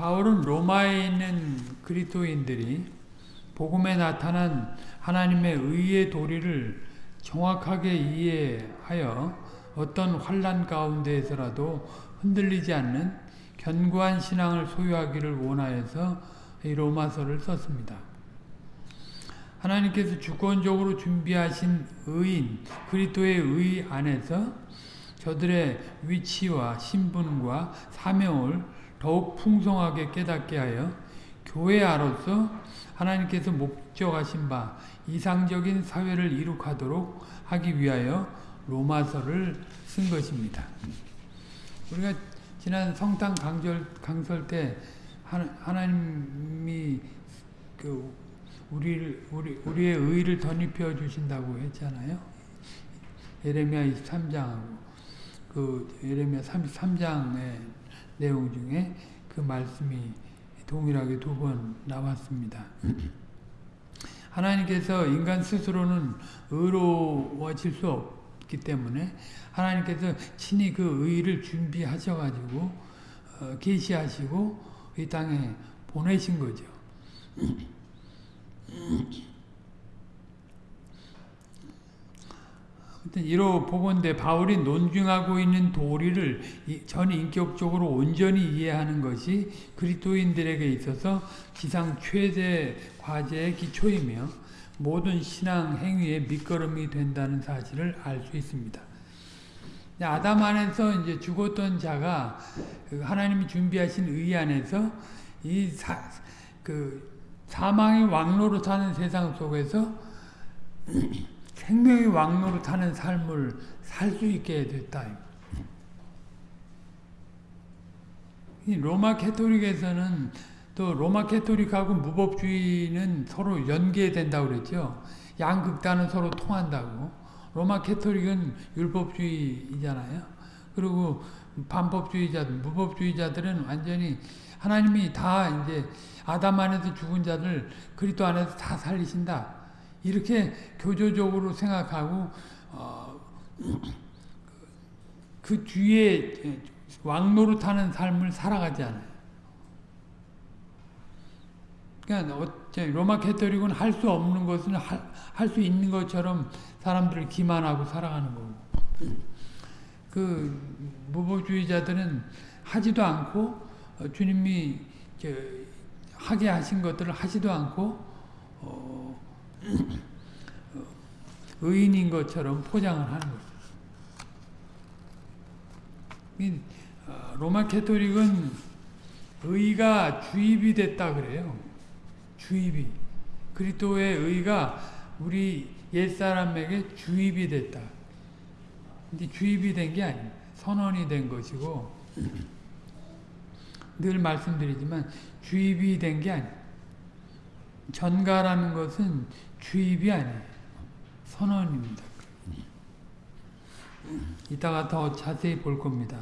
바울은 로마에 있는 그리스도인들이 복음에 나타난 하나님의 의의 도리를 정확하게 이해하여 어떤 환란 가운데에서라도 흔들리지 않는 견고한 신앙을 소유하기를 원하여서 이 로마서를 썼습니다. 하나님께서 주권적으로 준비하신 의인, 그리스도의 의 안에서 저들의 위치와 신분과 사명을 더욱 풍성하게 깨닫게 하여 교회아로서 하나님께서 목적하신 바 이상적인 사회를 이룩하도록 하기 위하여 로마서를 쓴 것입니다. 우리가 지난 성탄 강절, 강설 때 하나 님이 그 우리를, 우리, 우리의 의를 덧입혀 주신다고 했잖아요. 예레미야 23장하고 그 예레미야 33장의 내용 중에 그 말씀이 동일하게 두 번 나왔습니다. 하나님께서 인간 스스로는 의로워질 수 없기 때문에 하나님께서 친히 그 의를 준비하셔가지고 어, 계시하시고 이 땅에 보내신 거죠. 아무튼 이로 보건대 바울이 논증하고 있는 도리를 전인격적으로 온전히 이해하는 것이 그리스도인들에게 있어서 지상 최대 과제의 기초이며 모든 신앙 행위의 밑거름이 된다는 사실을 알 수 있습니다. 아담 안에서 이제 죽었던 자가 그 하나님이 준비하신 의 안에서 이 사, 그 사망의 왕로로 사는 세상 속에서 생명의 왕로로 타는 삶을 살 수 있게 됐다. 로마 캐토릭에서는 또 로마 캐토릭하고 무법주의는 서로 연계된다고 그랬죠. 양극단은 서로 통한다고. 로마 캐토릭은 율법주의잖아요. 그리고 반법주의자, 무법주의자들은 완전히 하나님이 다 이제 아담 안에서 죽은 자들 그리스도 안에서 다 살리신다. 이렇게 교조적으로 생각하고 어, 그 뒤에 왕노릇하는 삶을 살아가지 않아요. 그러니까 로마 캐토릭은 할 수 없는 것은 할 수 있는 것처럼 사람들을 기만하고 살아가는 거고 그 무보주의자들은 하지도 않고 어, 주님이 하게 하신 것들을 하지도 않고 어, 의인인 것처럼 포장을 하는 거죠. 어, 로마 캐토릭은 의가 주입이 됐다 그래요. 주입이. 그리스도의 의가 우리 옛사람에게 주입이 됐다. 근데 주입이 된 게 아니에요. 선언이 된 것이고 늘 말씀드리지만 주입이 된 게 아니에요. 전가라는 것은 주입이 아니에요. 선언입니다. 이따가 더 자세히 볼 겁니다.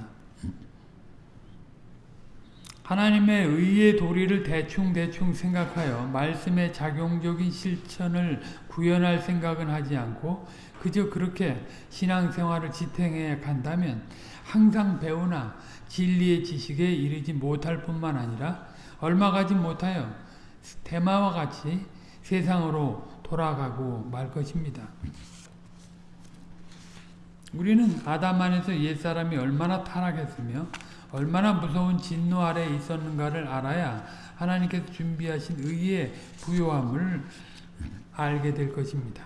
하나님의 의의 도리를 대충대충 생각하여 말씀의 작용적인 실천을 구현할 생각은 하지 않고 그저 그렇게 신앙생활을 지탱해 간다면 항상 배우나 진리의 지식에 이르지 못할 뿐만 아니라 얼마 가지 못하여 대마와 같이 세상으로 돌아가고 말 것입니다. 우리는 아담 안에서 옛사람이 얼마나 타락했으며 얼마나 무서운 진노 아래 있었는가를 알아야 하나님께서 준비하신 의의 부요함을 알게 될 것입니다.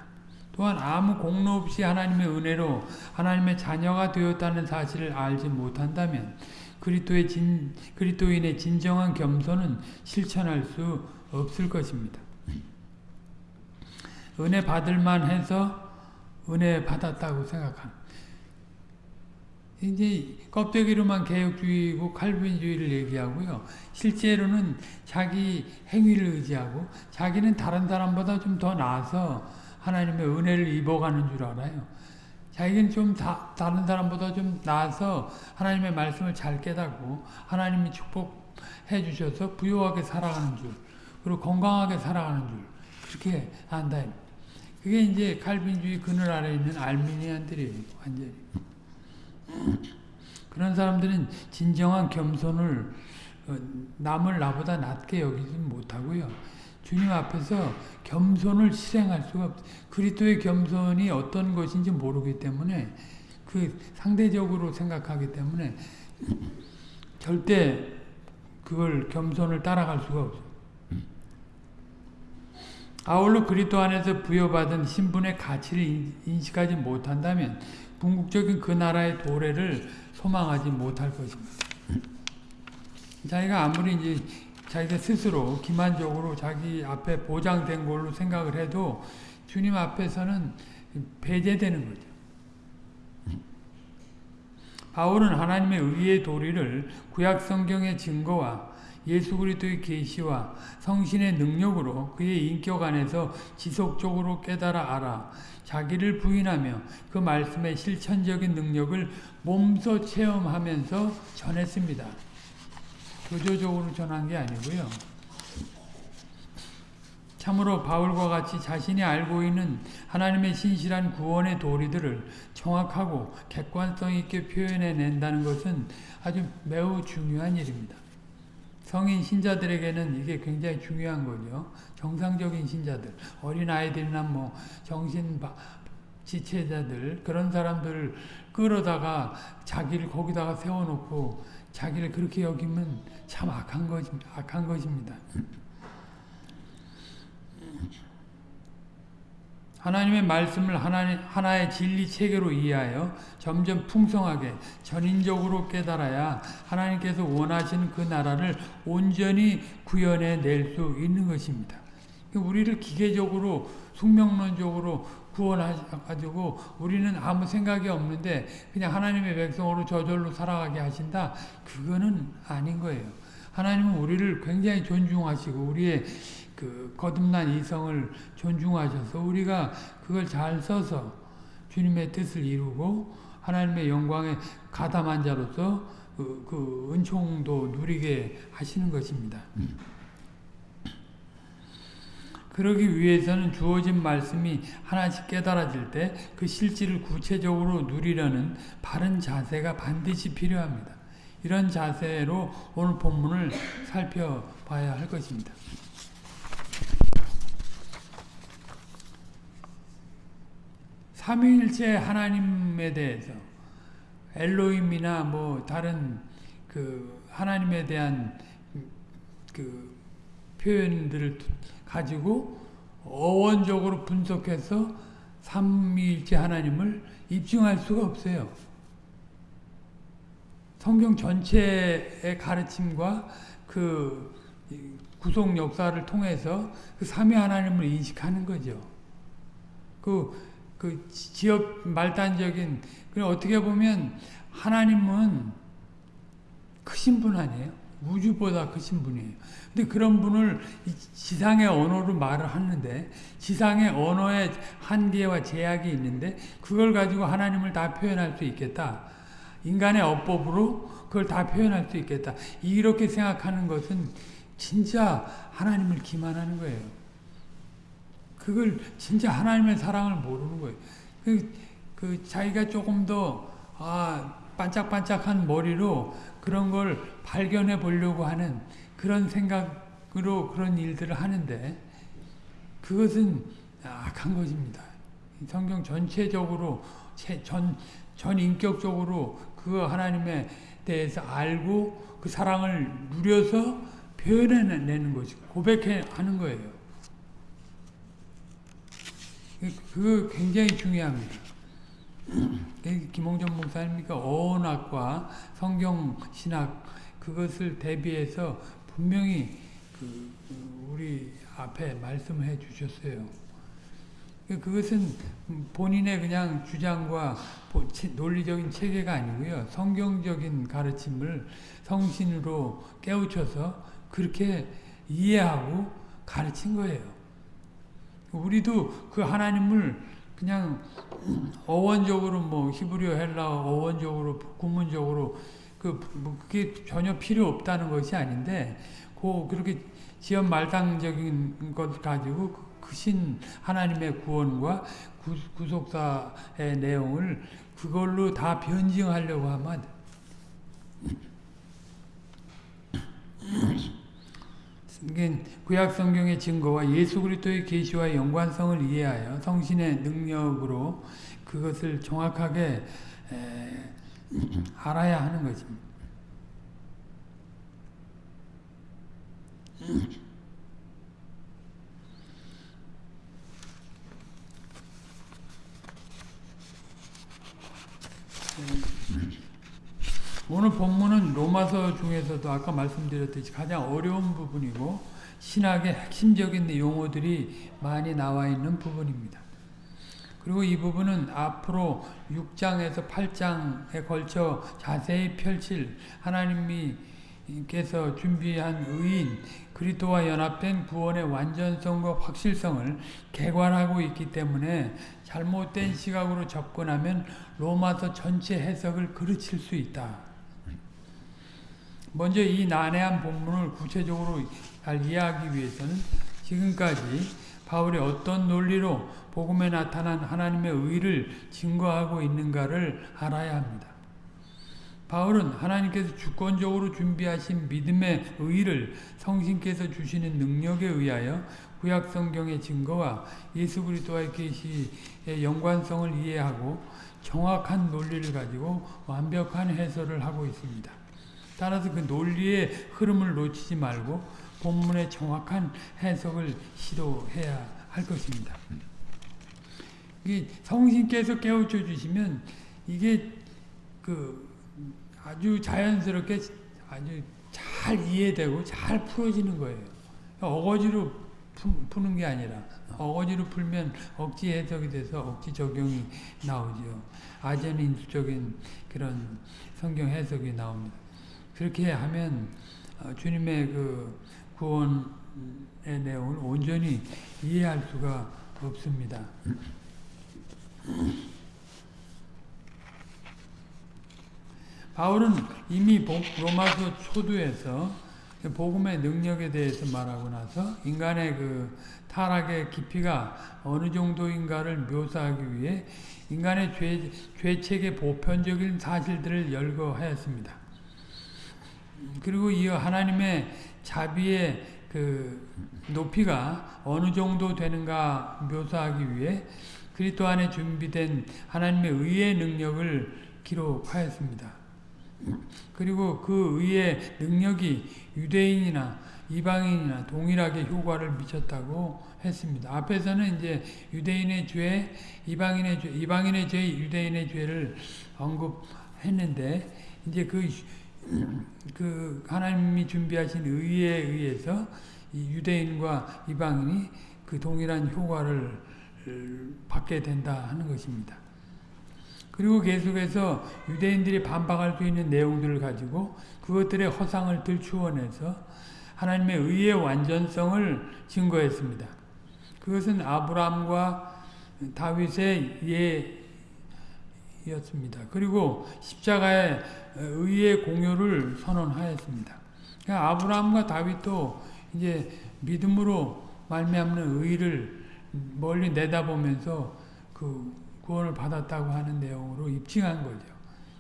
또한 아무 공로 없이 하나님의 은혜로 하나님의 자녀가 되었다는 사실을 알지 못한다면 그리스도의 진 그리스도인의 진정한 겸손은 실천할 수 없을 것입니다. 은혜 받을만 해서 은혜 받았다고 생각합니다. 이제 껍데기로만 개혁주의고 칼빈주의를 얘기하고요. 실제로는 자기 행위를 의지하고 자기는 다른 사람보다 좀 더 나아서 하나님의 은혜를 입어가는 줄 알아요. 자기는 좀 다, 다른 사람보다 좀 나아서 하나님의 말씀을 잘 깨닫고 하나님이 축복해 주셔서 부유하게 살아가는 줄 그리고 건강하게 살아가는 줄 그렇게 한다. 그게 이제 칼빈주의 그늘 아래 있는 알미니안들이에요. 완전히. 그런 사람들은 진정한 겸손을 어, 어, 남을 나보다 낮게 여기지 못하고요. 주님 앞에서 겸손을 실행할 수가 없. 그리스도의 겸손이 어떤 것인지 모르기 때문에 그 상대적으로 생각하기 때문에 절대 그걸 겸손을 따라갈 수가 없어요. 아울러 그리스도 안에서 부여받은 신분의 가치를 인식하지 못한다면 궁극적인 그 나라의 도래를 소망하지 못할 것입니다. 자기가 아무리 이제 자기가 스스로 기만적으로 자기 앞에 보장된 걸로 생각을 해도 주님 앞에서는 배제되는 거죠. 바울은 하나님의 의의 도리를 구약 성경의 증거와 예수 그리스도의 계시와 성신의 능력으로 그의 인격 안에서 지속적으로 깨달아 알아 자기를 부인하며 그 말씀의 실천적인 능력을 몸소 체험하면서 전했습니다. 교조적으로 전한 게 아니고요. 참으로 바울과 같이 자신이 알고 있는 하나님의 신실한 구원의 도리들을 정확하고 객관성 있게 표현해낸다는 것은 아주 매우 중요한 일입니다. 성인 신자들에게는 이게 굉장히 중요한 거죠. 정상적인 신자들, 어린아이들이나 뭐 정신 지체자들 그런 사람들을 끌어다가 자기를 거기다가 세워놓고 자기를 그렇게 여기면 참 악한 것 악한 것입니다. 하나님의 말씀을 하나의, 하나의 진리 체계로 이해하여 점점 풍성하게 전인적으로 깨달아야 하나님께서 원하시는 그 나라를 온전히 구현해 낼 수 있는 것입니다. 우리를 기계적으로 숙명론적으로 구원하셔가지고 우리는 아무 생각이 없는데 그냥 하나님의 백성으로 저절로 살아가게 하신다? 그거는 아닌 거예요. 하나님은 우리를 굉장히 존중하시고 우리의 그 거듭난 이성을 존중하셔서 우리가 그걸 잘 써서 주님의 뜻을 이루고 하나님의 영광에 가담한 자로서 그, 그 은총도 누리게 하시는 것입니다. 그러기 위해서는 주어진 말씀이 하나씩 깨달아질 때 그 실질을 구체적으로 누리려는 바른 자세가 반드시 필요합니다. 이런 자세로 오늘 본문을 살펴봐야 할 것입니다. 삼위일체 하나님에 대해서 엘로임이나 뭐 다른 그 하나님에 대한 그 표현들을 가지고 어원적으로 분석해서 삼위일체 하나님을 입증할 수가 없어요. 성경 전체의 가르침과 그 구속 역사를 통해서 그 삼위 하나님을 인식하는 거죠. 그, 그 지역 말단적인, 어떻게 보면 하나님은 크신 분 아니에요? 우주보다 크신 분이에요. 근데 그런 분을 지상의 언어로 말을 하는데 지상의 언어의 한계와 제약이 있는데 그걸 가지고 하나님을 다 표현할 수 있겠다. 인간의 어법으로 그걸 다 표현할 수 있겠다. 이렇게 생각하는 것은 진짜 하나님을 기만하는 거예요. 그걸 진짜 하나님의 사랑을 모르는 거예요. 그, 그 자기가 조금 더 아, 반짝반짝한 머리로 그런 걸 발견해 보려고 하는 그런 생각으로 그런 일들을 하는데 그것은 악한 것입니다. 성경 전체적으로 전, 전 인격적으로 그 하나님에 대해서 알고 그 사랑을 누려서 표현해내는 것이고 고백하는 거예요. 그거 굉장히 중요합니다. 김홍전 목사님이니까 어원학과 성경신학 그것을 대비해서 분명히 그 우리 앞에 말씀해 주셨어요. 그것은 본인의 그냥 주장과 논리적인 체계가 아니고요. 성경적인 가르침을 성신으로 깨우쳐서 그렇게 이해하고 가르친 거예요. 우리도 그 하나님을 그냥 어원적으로 뭐 히브리어 헬라어 어원적으로 구문적으로 그 뭐 그게 전혀 필요 없다는 것이 아닌데 그 그렇게 지연 말당적인 것 가지고 크신 하나님의 구원과 구, 속사의 내용을 그걸로 다 변증하려고 하면 구약 성경의 증거와 예수 그리스도의 계시와 연관성을 이해하여 성신의 능력으로 그것을 정확하게 에, 알아야 하는 것입니다. 오늘 본문은 로마서 중에서도 아까 말씀드렸듯이 가장 어려운 부분이고 신학의 핵심적인 용어들이 많이 나와 있는 부분입니다. 그리고 이 부분은 앞으로 6장에서 8장에 걸쳐 자세히 펼칠 하나님께서 준비한 의인 그리스도와 연합된 구원의 완전성과 확실성을 개관하고 있기 때문에 잘못된 시각으로 접근하면 로마서 전체 해석을 그르칠 수 있다. 먼저 이 난해한 본문을 구체적으로 잘 이해하기 위해서는 지금까지 바울이 어떤 논리로 복음에 나타난 하나님의 의를 증거하고 있는가를 알아야 합니다. 바울은 하나님께서 주권적으로 준비하신 믿음의 의를 성신께서 주시는 능력에 의하여 구약 성경의 증거와 예수 그리스도와의 계시의 연관성을 이해하고 정확한 논리를 가지고 완벽한 해설을 하고 있습니다. 따라서 그 논리의 흐름을 놓치지 말고 본문의 정확한 해석을 시도해야 할 것입니다. 이게 성신께서 깨우쳐 주시면 이게 그 아주 자연스럽게 아주 잘 이해되고 잘 풀어지는 거예요. 어거지로 푸, 는게 아니라 어거지로 풀면 억지 해석이 돼서 억지 적용이 나오죠. 아전 인수적인 그런 성경 해석이 나옵니다. 그렇게 하면 주님의 그 구원의 내용을 온전히 이해할 수가 없습니다. 바울은 이미 로마서 초두에서 복음의 능력에 대해서 말하고 나서 인간의 그 타락의 깊이가 어느 정도인가를 묘사하기 위해 인간의 죄, 죄책의 보편적인 사실들을 열거하였습니다. 그리고 이어 하나님의 자비의 그 높이가 어느 정도 되는가 묘사하기 위해 그리스도 안에 준비된 하나님의 의의 능력을 기록하였습니다. 그리고 그 의의 능력이 유대인이나 이방인이나 동일하게 효과를 미쳤다고 했습니다. 앞에서는 이제 유대인의 죄, 이방인의 죄, 이방인의 죄, 유대인의 죄를 언급했는데 이제 그, 그 하나님이 준비하신 의에 의해서 유대인과 이방인이 그 동일한 효과를 받게 된다 하는 것입니다. 그리고 계속해서 유대인들이 반박할 수 있는 내용들을 가지고 그것들의 허상을 들추어내서 하나님의 의의 완전성을 증거했습니다. 그것은 아브라함과 다윗의 예 였습니다. 그리고 십자가의 의의 공효를 선언하였습니다. 그러니까 아브라함과 다윗도 이제 믿음으로 말미암는 의를 멀리 내다보면서 그 구원을 받았다고 하는 내용으로 입증한 거죠.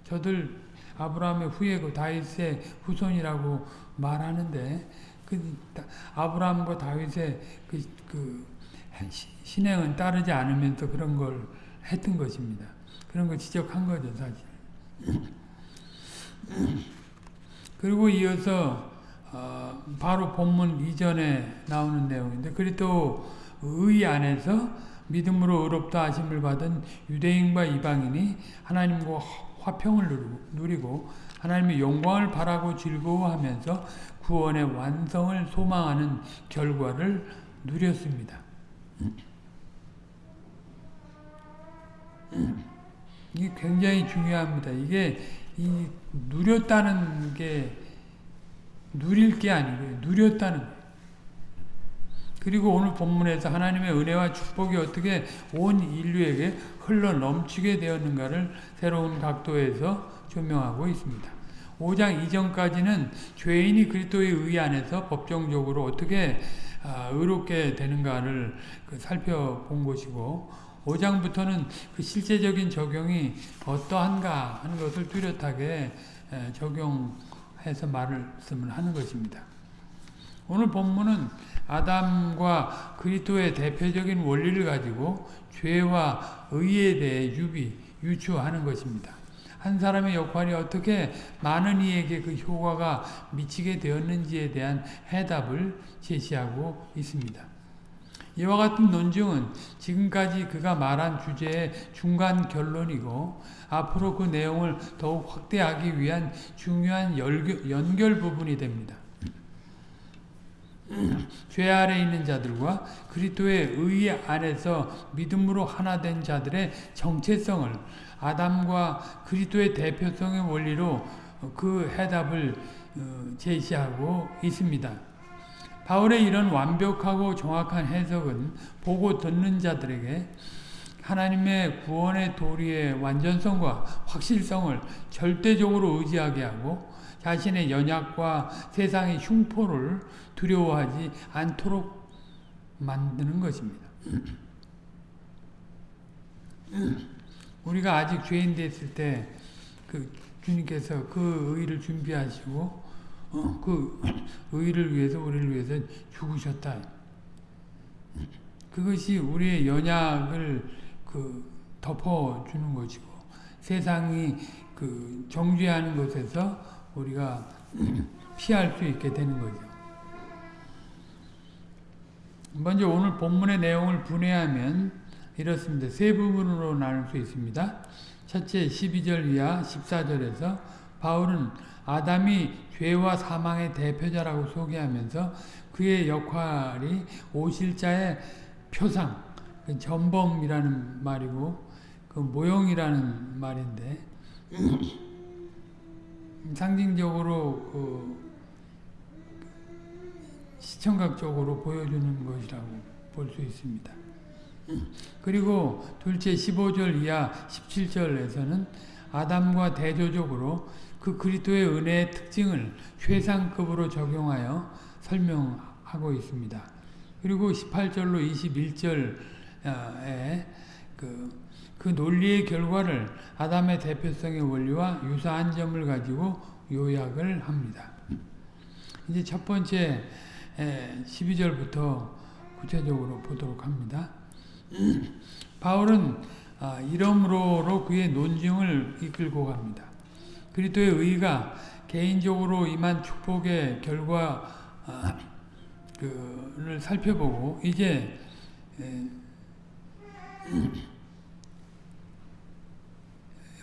저들 아브라함의 후예고 다윗의 후손이라고 말하는데 그 아브라함과 다윗의 그, 그 신행은 따르지 않으면서 그런 걸 했던 것입니다. 그런 걸 지적한 거죠, 사실. 그리고 이어서 어, 바로 본문 이전에 나오는 내용인데 그리고 의 안에서 믿음으로 의롭다 하심을 받은 유대인과 이방인이 하나님과 화평을 누리고 하나님의 영광을 바라고 즐거워하면서 구원의 완성을 소망하는 결과를 누렸습니다. 이게 굉장히 중요합니다. 이게 이 누렸다는 게 누릴 게 아니고요. 누렸다는. 그리고 오늘 본문에서 하나님의 은혜와 축복이 어떻게 온 인류에게 흘러 넘치게 되었는가를 새로운 각도에서 조명하고 있습니다. 5장 이전까지는 죄인이 그리스도의 의 안에서 법정적으로 어떻게 아, 의롭게 되는가를 그 살펴본 것이고 5장부터는 그 실제적인 적용이 어떠한가 하는 것을 뚜렷하게 적용해서 말씀을 하는 것입니다. 오늘 본문은 아담과 그리스도의 대표적인 원리를 가지고 죄와 의에 대해 유비, 유추하는 것입니다. 한 사람의 역할이 어떻게 많은 이에게 그 효과가 미치게 되었는지에 대한 해답을 제시하고 있습니다. 이와 같은 논증은 지금까지 그가 말한 주제의 중간 결론이고 앞으로 그 내용을 더욱 확대하기 위한 중요한 연결 부분이 됩니다. 죄 아래 있는 자들과 그리스도의 의 안에서 믿음으로 하나 된 자들의 정체성을 아담과 그리스도의 대표성의 원리로 그 해답을 어, 제시하고 있습니다. 바울의 이런 완벽하고 정확한 해석은 보고 듣는 자들에게 하나님의 구원의 도리의 완전성과 확실성을 절대적으로 의지하게 하고 자신의 연약과 세상의 흉포를 두려워하지 않도록 만드는 것입니다. 우리가 아직 죄인 됐을 때 그 주님께서 그 의를 준비하시고 어, 그 의를 위해서 우리를 위해서 죽으셨다. 그것이 우리의 연약을 그 덮어주는 것이고 세상이 그 정죄하는 것에서 우리가 피할 수 있게 되는 거죠. 먼저 오늘 본문의 내용을 분해하면 이렇습니다. 세 부분으로 나눌 수 있습니다. 첫째 12절 이하 14절에서 바울은 아담이 죄와 사망의 대표자라고 소개하면서 그의 역할이 오실자의 표상, 그 전범이라는 말이고 그 모형이라는 말인데 상징적으로 그 시청각적으로 보여주는 것이라고 볼 수 있습니다. 그리고 둘째 15절 이하 17절에서는 아담과 대조적으로 그 그리스도의 은혜의 특징을 최상급으로 적용하여 설명하고 있습니다. 그리고 18절로 21절에 그, 그 논리의 결과를 아담의 대표성의 원리와 유사한 점을 가지고 요약을 합니다. 이제 첫 번째 12절부터 구체적으로 보도록 합니다. 바울은 아, 이러므로 그의 논증을 이끌고 갑니다. 그리스도의 의가 개인적으로 임한 축복의 결과를 아, 살펴보고 이제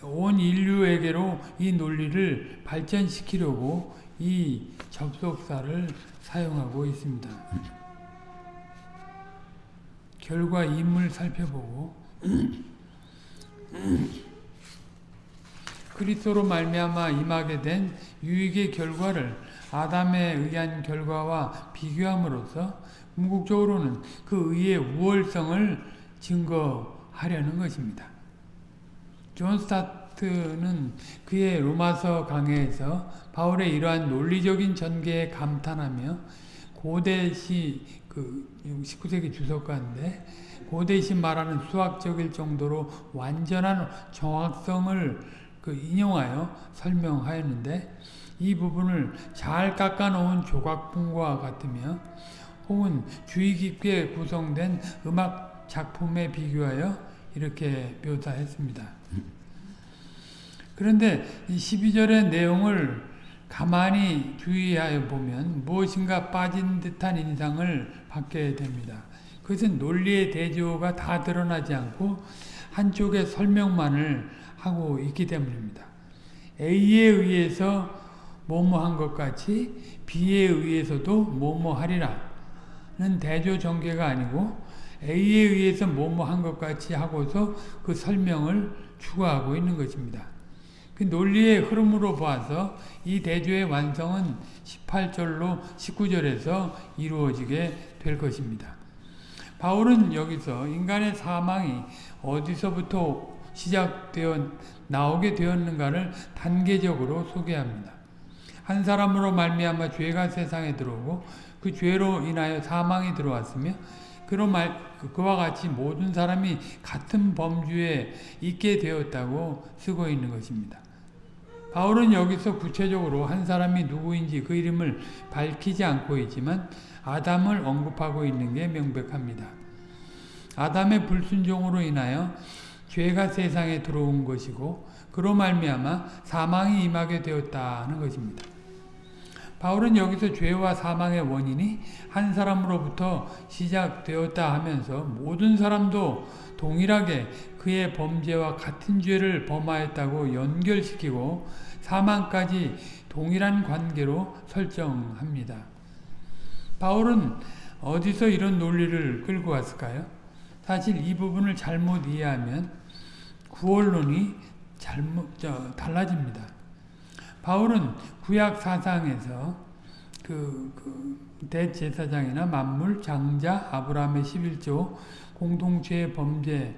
온 인류에게로 이 논리를 발전시키려고 이 접속사를 사용하고 있습니다. 결과 임을 살펴보고 그리스도로 말미암아 임하게 된 유익의 결과를 아담에 의한 결과와 비교함으로써 궁극적으로는 그 의의 우월성을 증거하려는 것입니다. 존 스타트는 그의 로마서 강해에서 바울의 이러한 논리적인 전개에 감탄하며 고대시 그 19세기 주석가인데 고대시 말하는 수학적일 정도로 완전한 정확성을 그 인용하여 설명하였는데 이 부분을 잘 깎아놓은 조각품과 같으며 혹은 주의 깊게 구성된 음악 작품에 비교하여 이렇게 묘사했습니다. 그런데 이 12절의 내용을 가만히 주의하여 보면 무엇인가 빠진 듯한 인상을 받게 됩니다. 그것은 논리의 대조가 다 드러나지 않고 한쪽의 설명만을 하고 있기 때문입니다. A에 의해서 뭐뭐한 것 같이 B에 의해서도 뭐뭐하리라는 대조 전개가 아니고 A에 의해서 뭐뭐한 것 같이 하고서 그 설명을 추가하고 있는 것입니다. 그 논리의 흐름으로 봐서 이 대조의 완성은 18절로 19절에서 이루어지게 될 것입니다. 바울은 여기서 인간의 사망이 어디서부터 시작되어 나오게 되었는가를 단계적으로 소개합니다. 한 사람으로 말미암아 죄가 세상에 들어오고 그 죄로 인하여 사망이 들어왔으며 그로 말, 그와 같이 모든 사람이 같은 범주에 있게 되었다고 쓰고 있는 것입니다. 바울은 여기서 구체적으로 한 사람이 누구인지 그 이름을 밝히지 않고 있지만 아담을 언급하고 있는 게 명백합니다. 아담의 불순종으로 인하여 죄가 세상에 들어온 것이고 그로 말미암아 사망이 임하게 되었다는 것입니다. 바울은 여기서 죄와 사망의 원인이 한 사람으로부터 시작되었다 하면서 모든 사람도 동일하게 그의 범죄와 같은 죄를 범하였다고 연결시키고 사망까지 동일한 관계로 설정합니다. 바울은 어디서 이런 논리를 끌고 왔을까요? 사실 이 부분을 잘못 이해하면 구원론이 잘못 저, 달라집니다. 바울은 구약 사상에서 그, 그 대제사장이나 만물, 장자, 아브라함의 11조, 공동체의 범죄에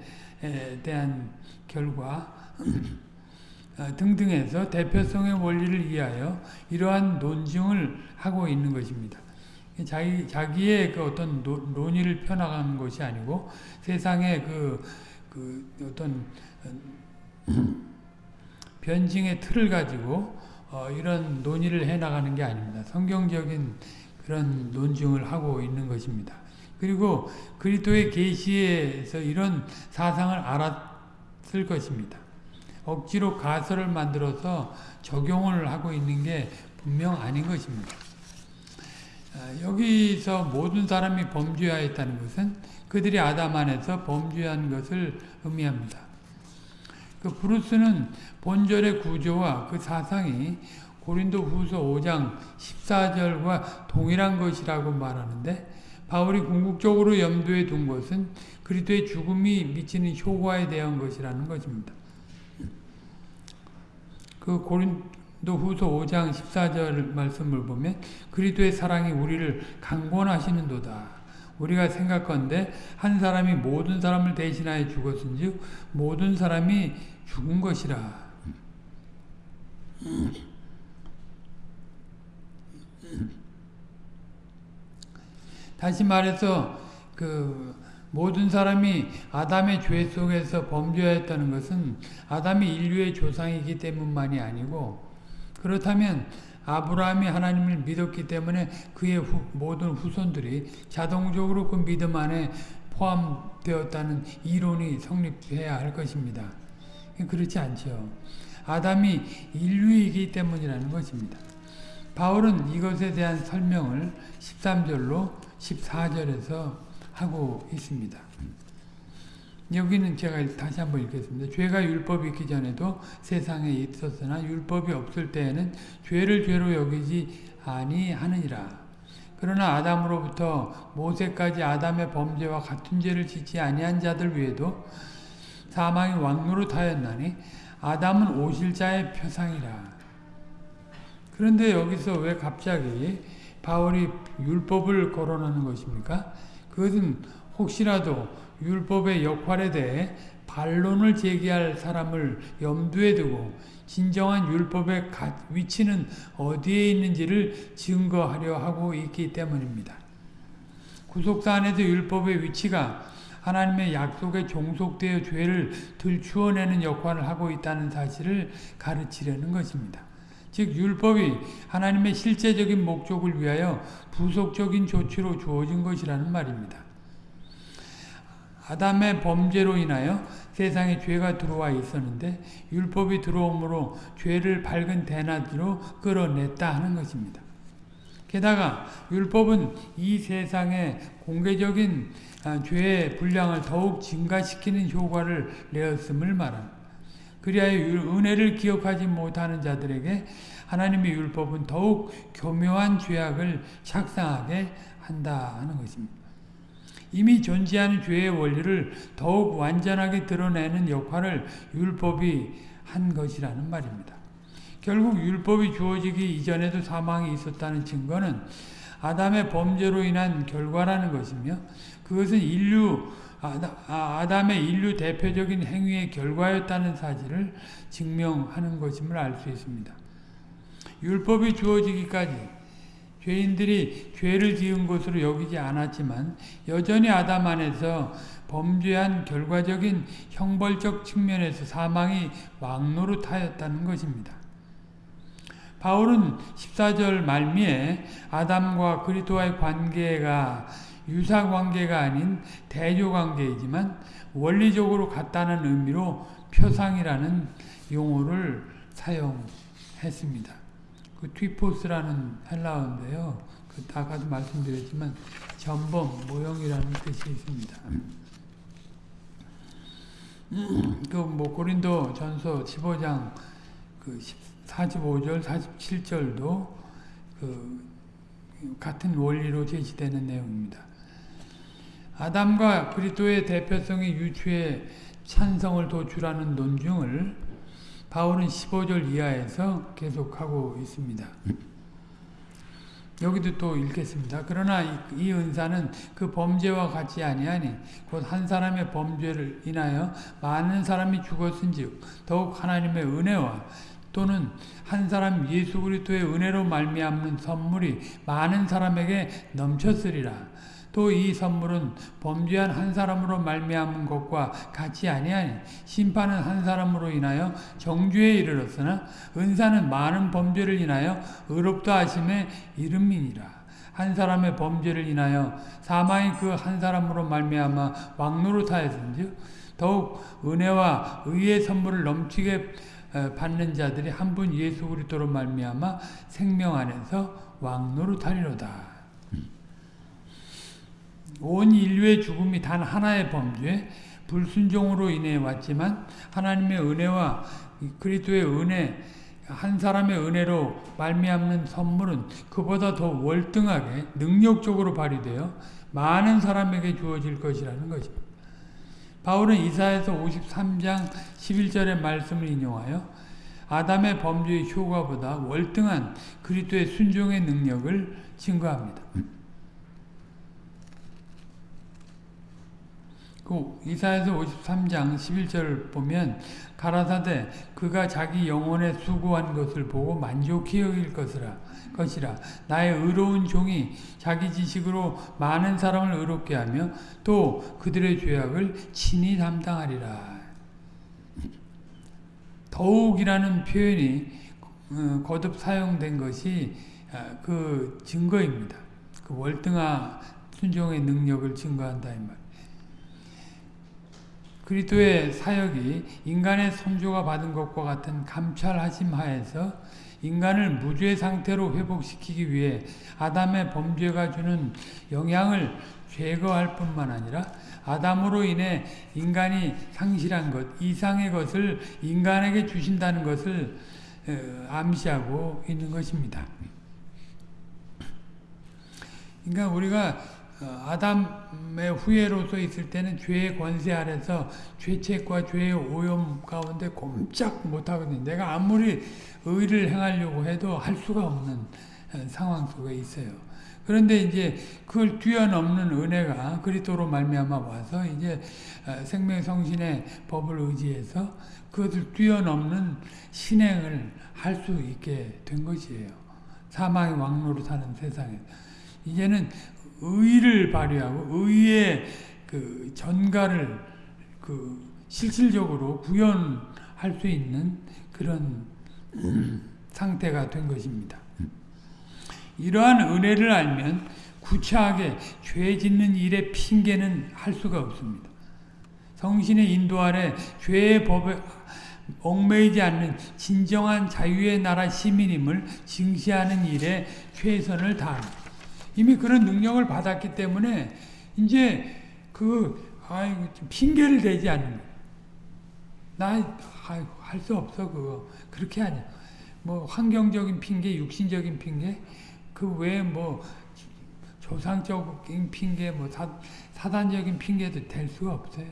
대한 결과 등등에서 대표성의 원리를 위하여 이러한 논증을 하고 있는 것입니다. 자기, 자기의 그 어떤 노, 논의를 펴나가는 것이 아니고 세상의 그, 그 어떤 변증의 틀을 가지고 어, 이런 논의를 해나가는 게 아닙니다. 성경적인 그런 논증을 하고 있는 것입니다. 그리고 그리스도의 계시에서 이런 사상을 알았을 것입니다. 억지로 가설을 만들어서 적용을 하고 있는 게 분명 아닌 것입니다. 여기서 모든 사람이 범죄하였다는 것은 그들이 아담 안에서 범죄한 것을 의미합니다. 그 브루스는 본절의 구조와 그 사상이 고린도 후서 5장 14절과 동일한 것이라고 말하는데 바울이 궁극적으로 염두에 둔 것은 그리스도의 죽음이 미치는 효과에 대한 것이라는 것입니다. 그 고린도 후서 5장 14절 말씀을 보면 그리스도의 사랑이 우리를 강권하시는도다. 우리가 생각건데 한 사람이 모든 사람을 대신하여 죽었은즉 모든 사람이 죽은 것이라. 다시 말해서 그 모든 사람이 아담의 죄 속에서 범죄했다는 것은 아담이 인류의 조상이기 때문만이 아니고 그렇다면 아브라함이 하나님을 믿었기 때문에 그의 후, 모든 후손들이 자동적으로 그 믿음 안에 포함되었다는 이론이 성립해야 할 것입니다. 그렇지 않죠. 아담이 인류이기 때문이라는 것입니다. 바울은 이것에 대한 설명을 13절로 14절에서 하고 있습니다. 여기는 제가 다시 한번 읽겠습니다. 죄가 율법이 있기 전에도 세상에 있었으나 율법이 없을 때에는 죄를 죄로 여기지 아니하느니라. 그러나 아담으로부터 모세까지 아담의 범죄와 같은 죄를 짓지 아니한 자들 외에도 사망이 왕노릇하였나니 아담은 오실 자의 표상이라. 그런데 여기서 왜 갑자기 바울이 율법을 거론하는 것입니까? 그것은 혹시라도 율법의 역할에 대해 반론을 제기할 사람을 염두에 두고 진정한 율법의 위치는 어디에 있는지를 증거하려 하고 있기 때문입니다. 구속사 안에서 율법의 위치가 하나님의 약속에 종속되어 죄를 들추어내는 역할을 하고 있다는 사실을 가르치려는 것입니다. 즉 율법이 하나님의 실제적인 목적을 위하여 부속적인 조치로 주어진 것이라는 말입니다. 아담의 범죄로 인하여 세상에 죄가 들어와 있었는데 율법이 들어옴으로 죄를 밝은 대낮으로 끌어냈다 하는 것입니다. 게다가 율법은 이 세상에 공개적인 아, 죄의 분량을 더욱 증가시키는 효과를 내었음을 말합니다. 그리하여 은혜를 기억하지 못하는 자들에게 하나님의 율법은 더욱 교묘한 죄악을 착상하게 한다 하는 것입니다. 이미 존재하는 죄의 원리를 더욱 완전하게 드러내는 역할을 율법이 한 것이라는 말입니다. 결국 율법이 주어지기 이전에도 사망이 있었다는 증거는 아담의 범죄로 인한 결과라는 것이며 그것은 인류 아, 아담의 인류 대표적인 행위의 결과였다는 사실을 증명하는 것임을 알 수 있습니다. 율법이 주어지기까지 죄인들이 죄를 지은 것으로 여기지 않았지만 여전히 아담 안에서 범죄한 결과적인 형벌적 측면에서 사망이 왕노릇하였다는 것입니다. 바울은 14절 말미에 아담과 그리스도와의 관계가 유사 관계가 아닌 대조 관계이지만 원리적으로 같다는 의미로 표상이라는 용어를 사용했습니다. 그 튀포스라는 헬라어인데요. 그 아까도 말씀드렸지만 전범, 모형이라는 뜻이 있습니다. 그뭐 고린도 전서 15장 그 45절, 47절도 그 같은 원리로 제시되는 내용입니다. 아담과 그리스도의 대표성의 유추에 찬성을 도출하는 논중을 바울은 15절 이하에서 계속하고 있습니다. 여기도 또 읽겠습니다. 그러나 이, 이 은사는 그 범죄와 같지 아니하니 곧 한 사람의 범죄를 인하여 많은 사람이 죽었은즉 더욱 하나님의 은혜와 또는 한 사람 예수 그리스도의 은혜로 말미암는 선물이 많은 사람에게 넘쳤으리라. 또 이 선물은 범죄한 한 사람으로 말미암은 것과 같이 아니하니 심판은 한 사람으로 인하여 정죄에 이르렀으나 은사는 많은 범죄를 인하여 의롭다 하심에 이름이니라. 한 사람의 범죄를 인하여 사망이 그 한 사람으로 말미암아 왕노릇하였은즉 더욱 은혜와 의의 선물을 넘치게 받는 자들이 한 분 예수 그리스도로 말미암아 생명 안에서 왕노릇하리로다. 온 인류의 죽음이 단 하나의 범죄, 불순종으로 인해 왔지만 하나님의 은혜와 그리스도의 은혜, 한 사람의 은혜로 말미암는 선물은 그보다 더 월등하게 능력적으로 발휘되어 많은 사람에게 주어질 것이라는 것입니다. 바울은 이사에서 53장 11절의 말씀을 인용하여 아담의 범죄의 효과보다 월등한 그리스도의 순종의 능력을 증거합니다. 그 이사에서 53장 11절을 보면 가라사대 그가 자기 영혼에 수고한 것을 보고 만족히 여길 것이라 것이라 나의 의로운 종이 자기 지식으로 많은 사람을 의롭게 하며 또 그들의 죄악을 친히 담당하리라 더욱이라는 표현이 어, 거듭 사용된 것이 아, 그 증거입니다. 그 월등한 순종의 능력을 증거한다 이 말. 그리스도의 사역이 인간의 선조가 받은 것과 같은 감찰하심 하에서 인간을 무죄 상태로 회복시키기 위해 아담의 범죄가 주는 영향을 제거할 뿐만 아니라 아담으로 인해 인간이 상실한 것, 이상의 것을 인간에게 주신다는 것을 어, 암시하고 있는 것입니다. 그러니까 우리가 어, 아담의 후예로서 있을 때는 죄의 권세 아래서 죄책과 죄의 오염 가운데 꼼짝 못하거든요. 내가 아무리 의를 행하려고 해도 할 수가 없는 어, 상황 속에 있어요. 그런데 이제 그걸 뛰어넘는 은혜가 그리스도로 말미암아 와서 이제 어, 생명 성신의 법을 의지해서 그것을 뛰어넘는 신행을 할 수 있게 된 것이에요. 사망의 왕로로 사는 세상에 이제는 의를 발휘하고 의의 그 전가를 그 실질적으로 구현할 수 있는 그런 상태가 된 것입니다. 이러한 은혜를 알면 구차하게 죄 짓는 일에 핑계는 할 수가 없습니다. 성신의 인도 아래 죄의 법에 얽매이지 않는 진정한 자유의 나라 시민임을 증시하는 일에 최선을 다합니다. 이미 그런 능력을 받았기 때문에 이제 그 아이고 핑계를 대지 않는 나할 수 없어 그거 그렇게 하냐. 뭐 환경적인 핑계, 육신적인 핑계, 그 외에 뭐 조상적인 핑계, 뭐 사, 사단적인 핑계도 될 수가 없어요.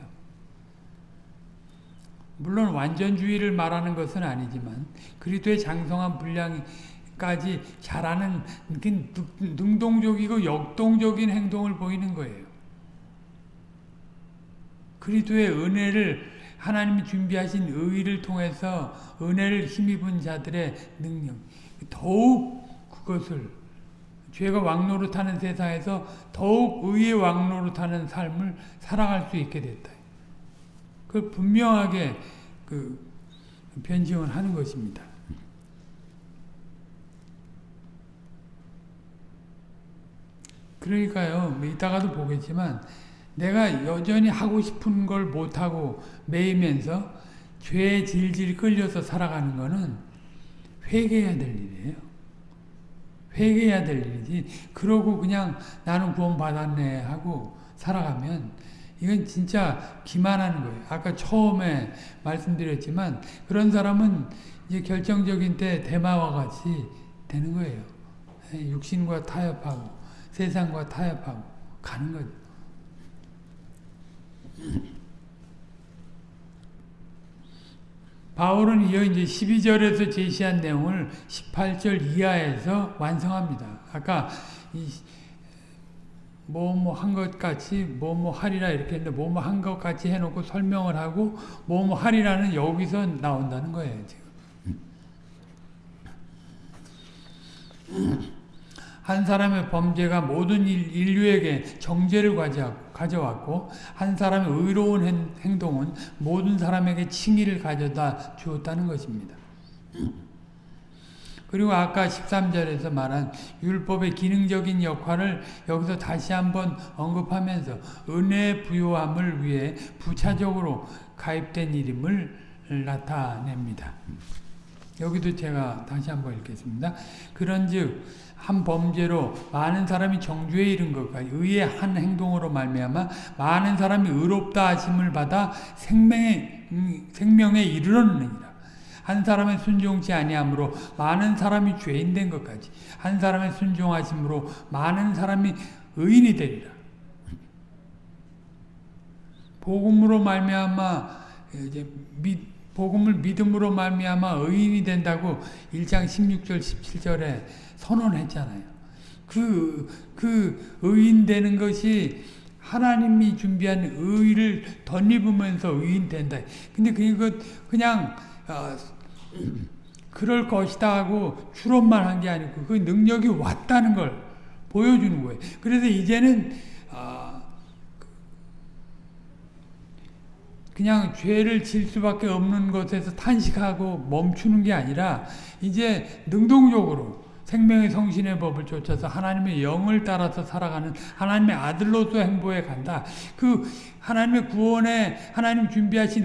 물론 완전주의를 말하는 것은 아니지만 그리스도의 장성한 분량 까지 잘하는 능동적이고 역동적인 행동을 보이는 거예요. 그리스도의 은혜를 하나님이 준비하신 의를 통해서 은혜를 힘입은 자들의 능력 더욱 그것을 죄가 왕노릇하는 세상에서 더욱 의의 왕노릇하는 삶을 살아갈 수 있게 됐다. 그걸 분명하게 그 변증을 하는 것입니다. 그러니까요. 뭐 이따가도 보겠지만 내가 여전히 하고 싶은 걸 못하고 매이면서 죄에 질질 끌려서 살아가는 거는 회개해야 될 일이에요. 회개해야 될 일이지. 그러고 그냥 나는 구원 받았네 하고 살아가면 이건 진짜 기만하는 거예요. 아까 처음에 말씀드렸지만 그런 사람은 이제 결정적인 때 대마와 같이 되는 거예요. 육신과 타협하고 세상과 타협하고 가는 거죠. 바울은 이어 이제 12절에서 제시한 내용을 18절 이하에서 완성합니다. 아까 뭐 뭐 한 것 같이 뭐 뭐 하리라 이렇게 했는데 뭐 뭐 한 것 같이 해놓고 설명을 하고 뭐 뭐 하리라는 여기서 나온다는 거예요. 지금. 한 사람의 범죄가 모든 인류에게 정죄를 가져왔고 한 사람의 의로운 행동은 모든 사람에게 칭의를 가져다 주었다는 것입니다. 그리고 아까 13절에서 말한 율법의 기능적인 역할을 여기서 다시 한번 언급하면서 은혜 부요함을 위해 부차적으로 가입된 이름을 나타냅니다. 여기도 제가 다시 한번 읽겠습니다. 그런즉 한 범죄로 많은 사람이 정죄에 이른 것과 의의 한 행동으로 말미암아 많은 사람이 의롭다 하심을 받아 생명에 음, 생명에 이르렀느니라. 한 사람의 순종치 아니함으로 많은 사람이 죄인 된 것까지 한 사람의 순종하심으로 많은 사람이 의인이 되리라. 복음으로 말미암아 이제 믿 복음을 믿음으로 말미암아 의인이 된다고 1장 16절 17절에 선언했잖아요. 그, 그 의인 되는 것이 하나님이 준비한 의를 덧입으면서 의인 된다. 근데 그것 그냥 어, 그럴 것이다 하고 추론만 한 게 아니고 그 능력이 왔다는 걸 보여주는 거예요. 그래서 이제는 어, 그냥 죄를 질 수밖에 없는 것에서 탄식하고 멈추는 게 아니라 이제 능동적으로 생명의 성신의 법을 쫓아서 하나님의 영을 따라서 살아가는 하나님의 아들로서 행보해 간다. 그 하나님의 구원에 하나님 준비하신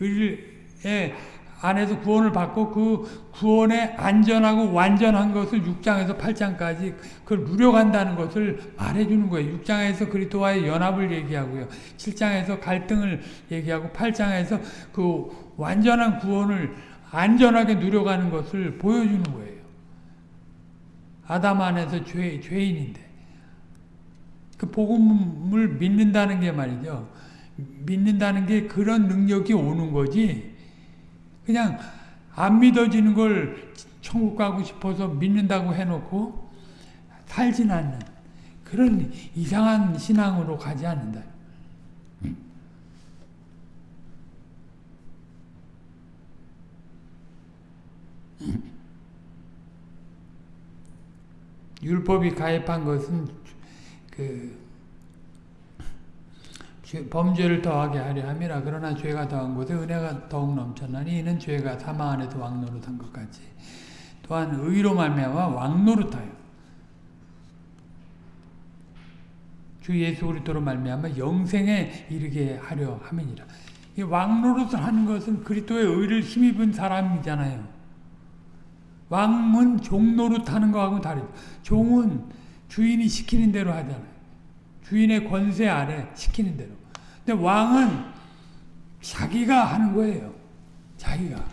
의의 안에서 구원을 받고 그 구원에 안전하고 완전한 것을 6장에서 8장까지 그걸 누려간다는 것을 말해주는 거예요. 6장에서 그리스도와의 연합을 얘기하고요. 7장에서 갈등을 얘기하고 8장에서 그 완전한 구원을 안전하게 누려가는 것을 보여주는 거예요. 아담 안에서 죄, 죄인인데 그 복음을 믿는다는 게 말이죠. 믿는다는 게 그런 능력이 오는 거지. 그냥 안 믿어지는 걸 천국 가고 싶어서 믿는다고 해놓고 살진 않는 그런 이상한 신앙으로 가지 않는다. 율법이 가입한 것은 그 범죄를 더하게 하려 함이라 그러나 죄가 더한 곳에 은혜가 더욱 넘쳤나니 이는 죄가 사망 안에서 왕노릇한 것 같이 또한 의로 말미암아 왕노릇하여 주 예수 그리스도로 말미암아 영생에 이르게 하려 함이니라. 이 왕노릇을 하는 것은 그리스도의 의를 힘입은 사람이잖아요. 왕은 종노릇 하는 거하고 다르죠. 종은 주인이 시키는 대로 하잖아요. 주인의 권세 아래 시키는 대로. 근데 왕은 자기가 하는 거예요. 자기가.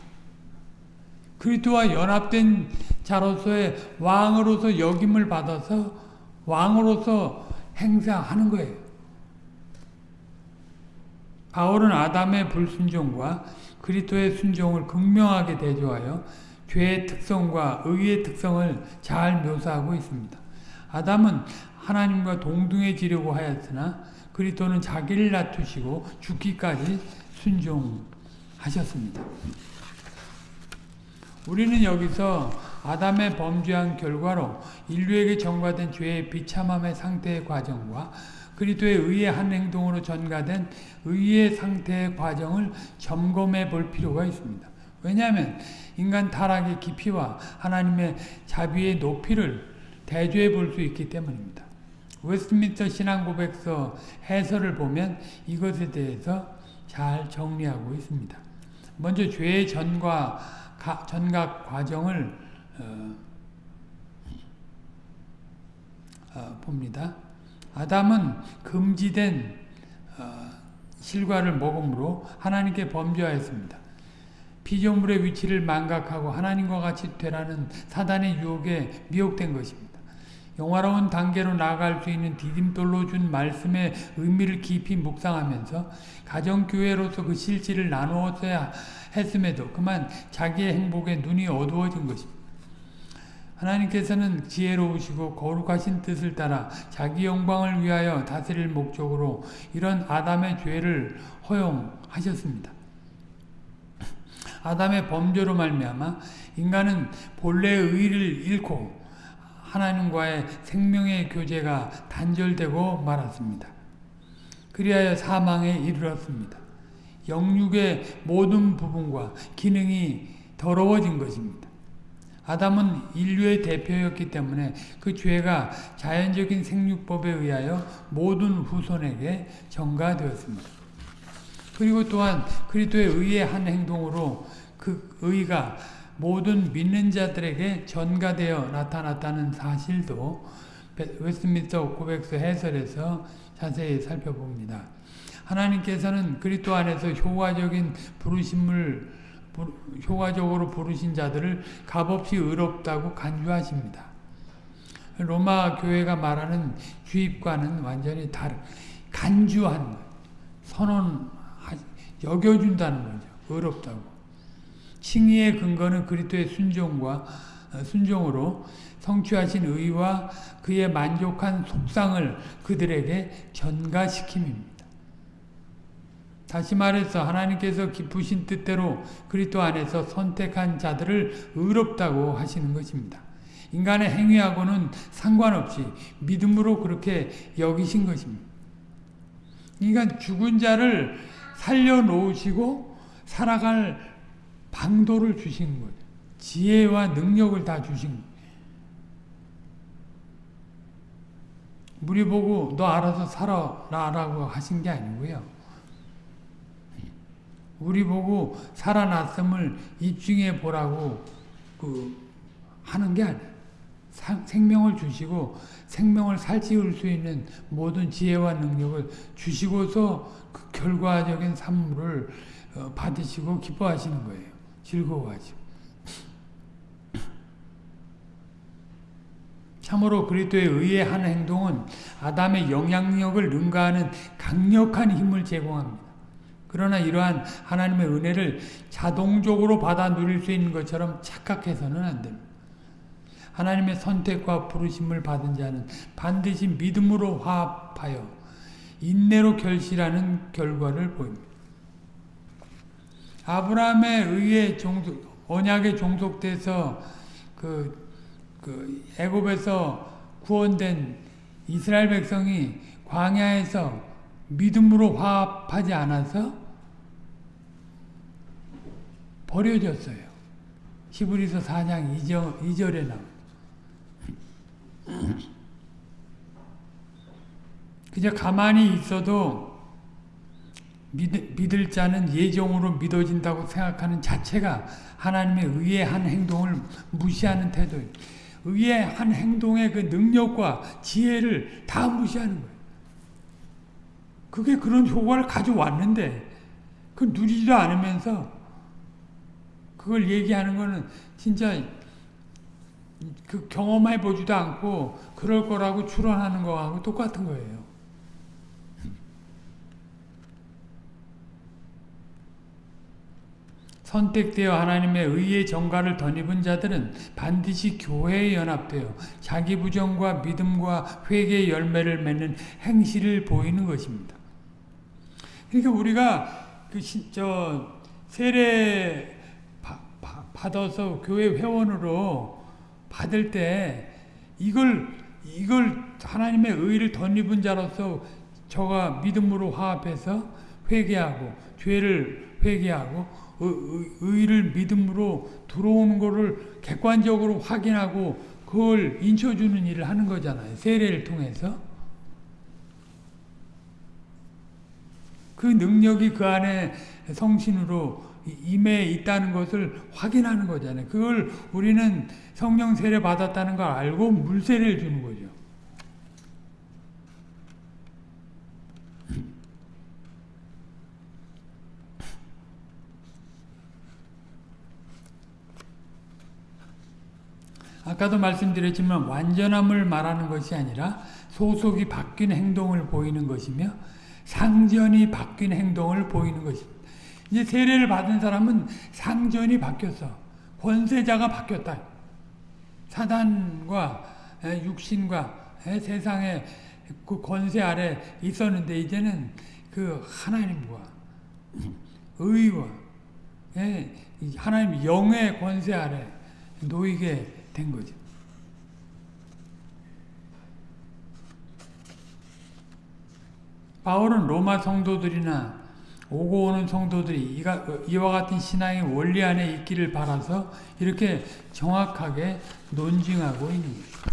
그리스도와 연합된 자로서의 왕으로서 역임을 받아서 왕으로서 행사하는 거예요. 바울은 아담의 불순종과 그리스도의 순종을 극명하게 대조하여 죄의 특성과 의의 특성을 잘 묘사하고 있습니다. 아담은 하나님과 동등해지려고 하였으나 그리스도는 자기를 낮추시고 죽기까지 순종하셨습니다. 우리는 여기서 아담의 범죄한 결과로 인류에게 전가된 죄의 비참함의 상태의 과정과 그리스도의 의의 한 행동으로 전가된 의의 상태의 과정을 점검해 볼 필요가 있습니다. 왜냐하면 인간 타락의 깊이와 하나님의 자비의 높이를 대조해 볼 수 있기 때문입니다. 웨스트민스터 신앙고백서 해설을 보면 이것에 대해서 잘 정리하고 있습니다. 먼저 죄의 전과 가, 전각 과정을 어, 어, 봅니다. 아담은 금지된 어, 실과를 먹음으로 하나님께 범죄하였습니다. 피조물의 위치를 망각하고 하나님과 같이 되라는 사단의 유혹에 미혹된 것입니다. 영화로운 단계로 나아갈 수 있는 디딤돌로 준 말씀의 의미를 깊이 묵상하면서 가정교회로서 그 실질을 나누었어야 했음에도 그만 자기의 행복에 눈이 어두워진 것입니다. 하나님께서는 지혜로우시고 거룩하신 뜻을 따라 자기 영광을 위하여 다스릴 목적으로 이런 아담의 죄를 허용하셨습니다. 아담의 범죄로 말미암아 인간은 본래의 의를 잃고 하나님과의 생명의 교제가 단절되고 말았습니다. 그리하여 사망에 이르렀습니다. 영육의 모든 부분과 기능이 더러워진 것입니다. 아담은 인류의 대표였기 때문에 그 죄가 자연적인 생육법에 의하여 모든 후손에게 전가되었습니다. 그리고 또한 그리스도의 의의 한 행동으로 그 의가 모든 믿는 자들에게 전가되어 나타났다는 사실도 웨스트민스터 고백서 해설에서 자세히 살펴봅니다. 하나님께서는 그리스도 안에서 효과적인 부르심을 효과적으로 부르신 자들을 값없이 의롭다고 간주하십니다. 로마 교회가 말하는 주입과는 완전히 다른 간주한 선언 여겨준다는 거죠. 의롭다고. 칭의의 근거는 그리스도의 순종과 어, 순종으로 성취하신 의와 그의 만족한 속상을 그들에게 전가시킴입니다. 다시 말해서 하나님께서 기쁘신 뜻대로 그리스도 안에서 선택한 자들을 의롭다고 하시는 것입니다. 인간의 행위하고는 상관없이 믿음으로 그렇게 여기신 것입니다. 그러니까 죽은 자를 살려놓으시고 살아갈 방도를 주신 거예요. 지혜와 능력을 다 주신 거예요. 우리 보고 너 알아서 살아라라고 하신 게 아니고요. 우리 보고 살아났음을 입증해 보라고 그 하는 게 아니에요. 생명을 주시고 생명을 살찌울 수 있는 모든 지혜와 능력을 주시고서 그 결과적인 산물을 어, 받으시고 기뻐하시는 거예요. 즐거워하죠. 참으로 그리스도의 의의 한 행동은 아담의 영향력을 능가하는 강력한 힘을 제공합니다. 그러나 이러한 하나님의 은혜를 자동적으로 받아 누릴 수 있는 것처럼 착각해서는 안 됩니다. 하나님의 선택과 부르심을 받은 자는 반드시 믿음으로 화합하여 인내로 결실하는 결과를 보입니다. 아브라함의 의에 종속, 언약에 종속돼서 그, 그 애굽에서 구원된 이스라엘 백성이 광야에서 믿음으로 화합하지 않아서 버려졌어요. 히브리서 4장 2절, 2절에 나옵 그저 가만히 있어도 믿, 믿을 자는 예정으로 믿어진다고 생각하는 자체가 하나님의 의의 한 행동을 무시하는 태도예요. 의의 한 행동의 그 능력과 지혜를 다 무시하는 거예요. 그게 그런 효과를 가져왔는데 그 누리지도 않으면서 그걸 얘기하는 거는 진짜 그 경험해 보지도 않고 그럴 거라고 추론하는 거하고 똑같은 거예요. 선택되어 하나님의 의의 정가를 덧입은 자들은 반드시 교회에 연합되어 자기 부정과 믿음과 회개의 열매를 맺는 행실을 보이는 것입니다. 그러니까 우리가 그저 세례 받아서 교회 회원으로 받을 때 이걸 이걸 하나님의 의를 덧입은 자로서 저가 믿음으로 화합해서 회개하고 죄를 회개하고 의를 믿음으로 들어오는 것을 객관적으로 확인하고 그걸 인쳐주는 일을 하는 거잖아요. 세례를 통해서. 그 능력이 그 안에 성신으로 임해 있다는 것을 확인하는 거잖아요. 그걸 우리는 성령 세례 받았다는 걸 알고 물세례를 주는 거죠. 아까도 말씀드렸지만 완전함을 말하는 것이 아니라 소속이 바뀐 행동을 보이는 것이며 상전이 바뀐 행동을 보이는 것입니다. 이제 세례를 받은 사람은 상전이 바뀌었어. 권세자가 바뀌었다. 사단과 육신과 세상의 그 권세 아래 있었는데 이제는 그 하나님과 의와 하나님 영의 권세 아래 놓이게 된 거죠. 바울은 로마 성도들이나 오고 오는 성도들이 이와 같은 신앙의 원리 안에 있기를 바라서 이렇게 정확하게 논증하고 있는 거죠.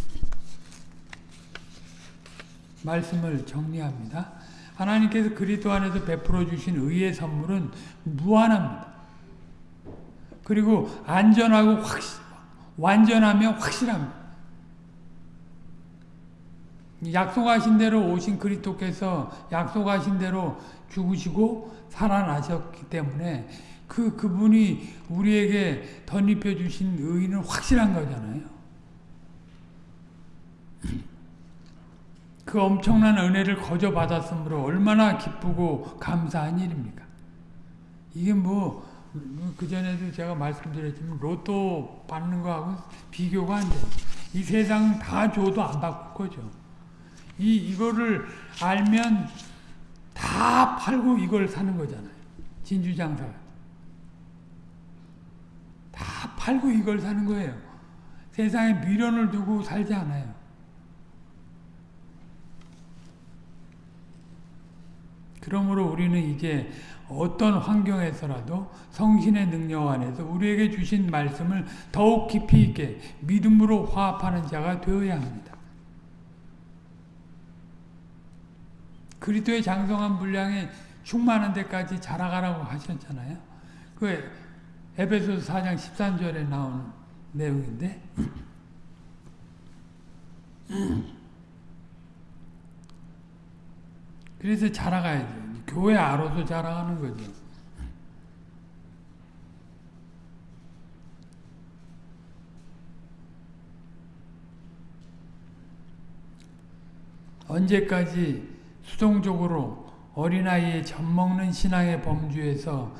말씀을 정리합니다. 하나님께서 그리스도 안에서 베풀어 주신 의의 선물은 무한합니다. 그리고 안전하고 확실 완전하며 확실합니다. 약속하신 대로 오신 그리스도께서 약속하신 대로 죽으시고 살아나셨기 때문에 그 그분이 우리에게 덧입혀 주신 의는 확실한 거잖아요. 그 엄청난 은혜를 거저 받았으므로 얼마나 기쁘고 감사한 일입니까? 이게 뭐 그전에도 제가 말씀드렸지만 로또 받는 거하고 비교가 안 돼요. 이 세상 다 줘도 안 바꿀 거죠. 이, 이거를 알면 다 팔고 이걸 사는 거잖아요. 진주 장사. 다 팔고 이걸 사는 거예요. 세상에 미련을 두고 살지 않아요. 그러므로 우리는 이제 어떤 환경에서라도 성신의 능력 안에서 우리에게 주신 말씀을 더욱 깊이 있게 믿음으로 화합하는 자가 되어야 합니다. 그리스도의 장성한 분량에 충만한 데까지 자라가라고 하셨잖아요. 그 에베소서 4장 13절에 나오는 내용인데 그래서 자라가야죠. 교회 아로서 자라가는 거죠. 언제까지 수동적으로 어린아이의 젖먹는 신앙의 범주에서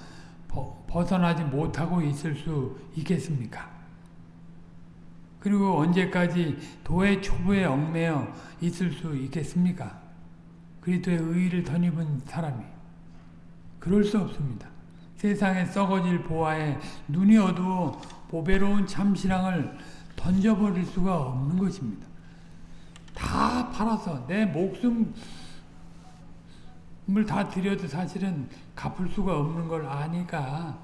벗어나지 못하고 있을 수 있겠습니까? 그리고 언제까지 도의 초보에 얽매여 있을 수 있겠습니까? 그리스도의 의를 덧입은 사람이 그럴 수 없습니다. 세상에 썩어질 보아에 눈이 어두워 보배로운 참신앙을 던져버릴 수가 없는 것입니다. 다 팔아서 내 목숨을 다 드려도 사실은 갚을 수가 없는 걸 아니까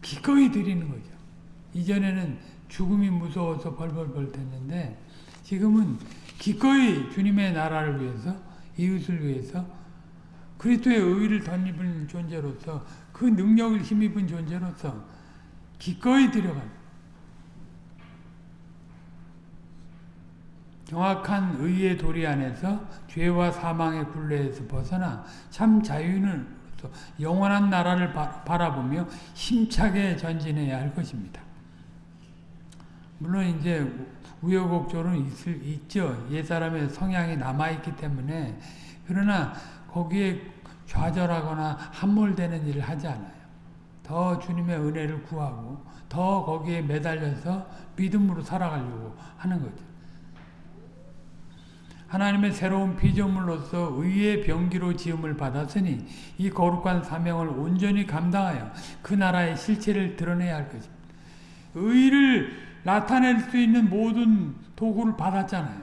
기꺼이 드리는 거죠. 이전에는 죽음이 무서워서 벌벌벌 됐는데 지금은 기꺼이 주님의 나라를 위해서 이웃을 위해서 그리스도의 의를 덧입은 존재로서 그 능력을 힘입은 존재로서 기꺼이 들어간 정확한 의의 도리 안에서 죄와 사망의 굴레에서 벗어나 참 자유는 영원한 나라를 바라보며 힘차게 전진해야 할 것입니다. 물론 이제 우여곡절은 있을, 있죠. 옛사람의 성향이 남아있기 때문에 그러나 거기에 좌절하거나 함몰되는 일을 하지 않아요. 더 주님의 은혜를 구하고 더 거기에 매달려서 믿음으로 살아가려고 하는 거죠. 하나님의 새로운 피조물로서 의의 병기로 지음을 받았으니 이 거룩한 사명을 온전히 감당하여 그 나라의 실체를 드러내야 할 것입니다. 의를 나타낼 수 있는 모든 도구를 받았잖아요.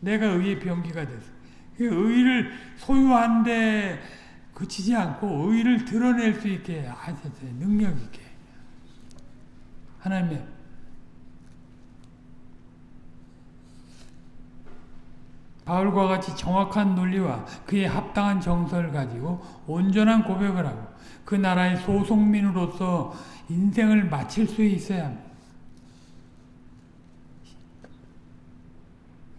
내가 의의 병기가 돼서. 그 의를 소유한 데 그치지 않고 의를 드러낼 수 있게 하셨어요. 능력 있게. 하나님의 바울과 같이 정확한 논리와 그에 합당한 정서를 가지고 온전한 고백을 하고 그 나라의 소속민으로서 인생을 마칠 수 있어야 합니다.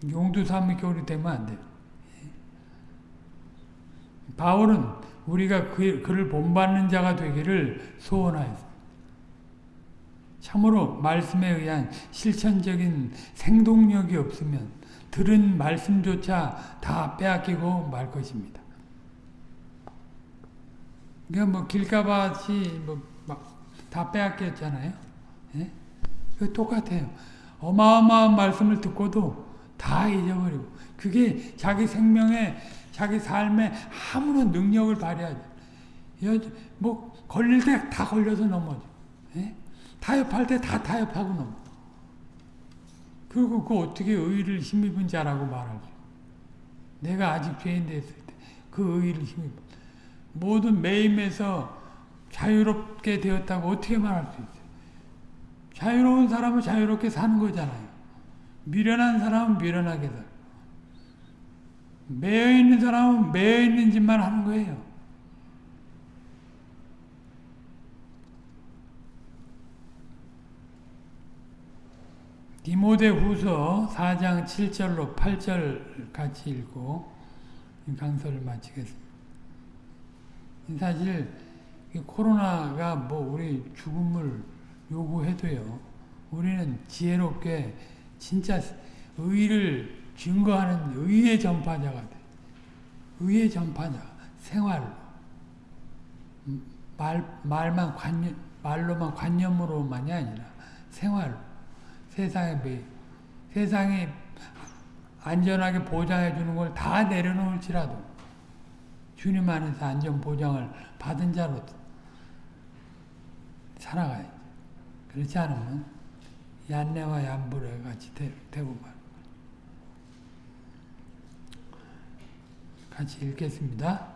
용두 삼위교리 되면 안 돼요. 바울은 우리가 그, 그를 본받는 자가 되기를 소원하였습니다. 참으로 말씀에 의한 실천적인 생동력이 없으면 들은 말씀조차 다 빼앗기고 말 것입니다. 그러니까 뭐 길가밭이 뭐다 빼앗겼잖아요. 예? 그 똑같아요. 어마어마한 말씀을 듣고도 다 잊어버리고 그게 자기 생명에 자기 삶에 아무런 능력을 발휘하죠. 뭐 걸릴 때 다 걸려서 넘어져. 예? 타협할 때 다 타협하고 넘어. 그리고 그 어떻게 의의를 힘입은 자라고 말하죠. 내가 아직 죄인 됐을 때 그 의의를 힘입은 모든 매임에서 자유롭게 되었다고 어떻게 말할 수 있어요? 자유로운 사람은 자유롭게 사는 거잖아요. 미련한 사람은 미련하게 살고 매여 있는 사람은 매여 있는 짓만 하는 거예요. 디모데 후서 4장 7절로 8절 같이 읽고 강서를 마치겠습니다. 사실 코로나가 뭐 우리 죽음을 요구해도요. 우리는 지혜롭게 진짜 의를 증거하는 의의 전파자가 돼. 의의 전파자, 생활로. 말, 말만 관념, 말로만 관념으로만이 아니라 생활로. 세상에 매, 세상이 안전하게 보장해 주는 걸 다 내려놓을지라도 주님 안에서 안전 보장을 받은 자로 살아가야지. 그렇지 않으면 얀네와 얀불에 같이 되, 되고 말. 같이 읽겠습니다.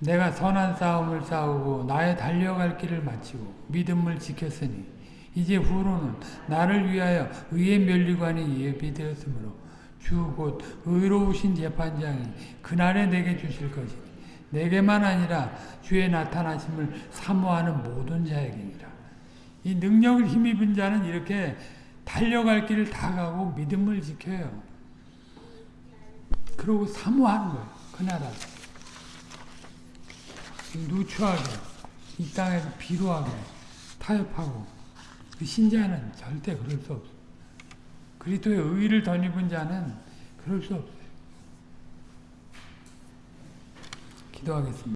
내가 선한 싸움을 싸우고 나의 달려갈 길을 마치고 믿음을 지켰으니 이제 후로는 나를 위하여 의의 면류관이 예비되었으므로 주 곧 의로우신 재판장이 그날에 내게 주실 것이니 내게만 아니라 주의 나타나심을 사모하는 모든 자에게니라. 이 능력을 힘입은 자는 이렇게 달려갈 길을 다 가고 믿음을 지켜요. 그러고 사모하는 거예요. 그 나라. 누추하게, 이 땅에서 비루하게, 타협하고, 그 신자는 절대 그럴 수 없어요. 그리스도의 의를 덧입은 자는 그럴 수 없어요. 기도하겠습니다.